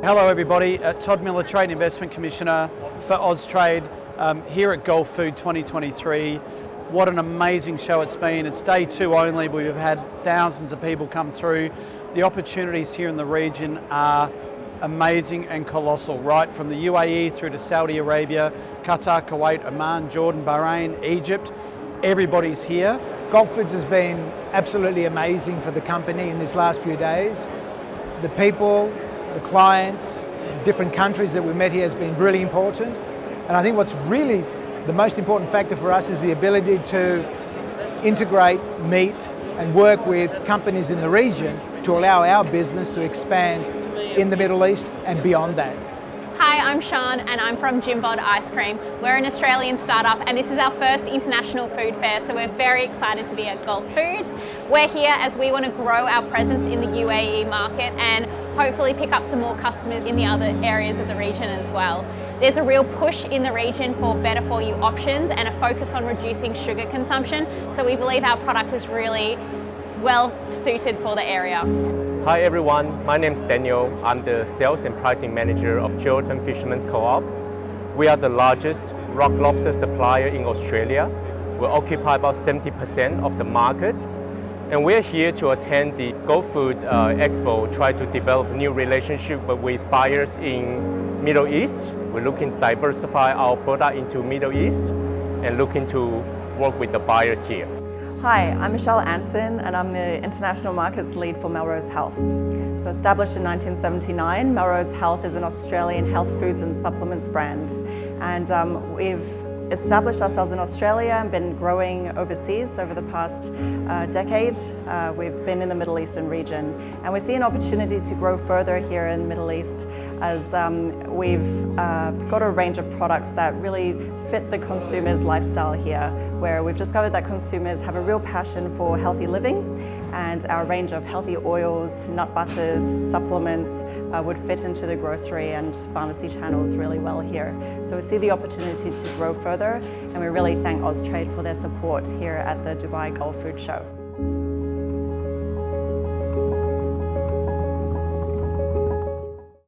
Hello everybody, uh, Todd Miller, Trade Investment Commissioner for Austrade um, here at Gulfood 2023. What an amazing show it's been. It's day two only, we've had thousands of people come through. The opportunities here in the region are amazing and colossal, right from the UAE through to Saudi Arabia, Qatar, Kuwait, Oman, Jordan, Bahrain, Egypt. Everybody's here. Gulfoods has been absolutely amazing for the company in these last few days. The people, the clients, the different countries that we met here has been really important. And I think what's really the most important factor for us is the ability to integrate, meet and work with companies in the region to allow our business to expand in the Middle East and beyond that. Hi, I'm Sean and I'm from Jimbod Ice Cream. We're an Australian startup and this is our first international food fair, so we're very excited to be at Gulfood. We're here as we want to grow our presence in the UAE market and hopefully pick up some more customers in the other areas of the region as well. There's a real push in the region for better for you options and a focus on reducing sugar consumption, so we believe our product is really well suited for the area. Hi everyone, my name is Daniel. I'm the Sales and Pricing Manager of Geraldton Fishermen's Co-op. We are the largest rock lobster supplier in Australia. We occupy about 70% of the market. And we're here to attend the Gulfood uh, Expo, try to develop new relationship with buyers in Middle East. We're looking to diversify our product into Middle East and looking to work with the buyers here. Hi, I'm Michelle Anson and I'm the International Markets Lead for Melrose Health. So established in 1979, Melrose Health is an Australian health foods and supplements brand. And um, we've established ourselves in Australia and been growing overseas over the past uh, decade. Uh, we've been in the Middle Eastern region and we see an opportunity to grow further here in the Middle East as um, we've uh, got a range of products that really fit the consumer's lifestyle here where we've discovered that consumers have a real passion for healthy living and our range of healthy oils, nut butters, supplements uh, would fit into the grocery and pharmacy channels really well here. So we see the opportunity to grow further and we really thank Austrade for their support here at the Dubai Gulfood Show.